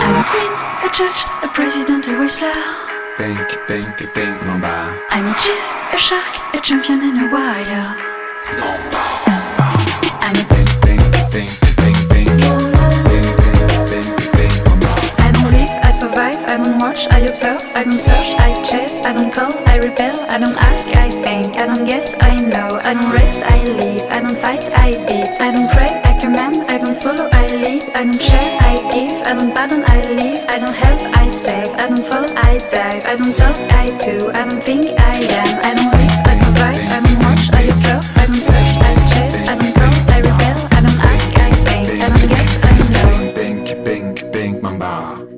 I'm a queen, a judge, a president, a whistler. Think, think, think, Mamba. I'm a chief, a shark, a champion, and a warrior. I observe, I don't search, I chase, I don't call, I repel, I don't ask, I think, I don't guess, I know, I don't rest, I live, I don't fight, I beat, I don't pray, I command, I don't follow, I lead, I don't share, I give, I don't pardon, I leave, I don't help, I save, I don't fall, I dive, I don't talk, I do, I don't think, I am, I don't live, I survive, I don't watch, I observe, I don't search, I chase, I don't call, I rebel, I don't ask, I think, I don't guess, I know. Think, think, think, Mamba.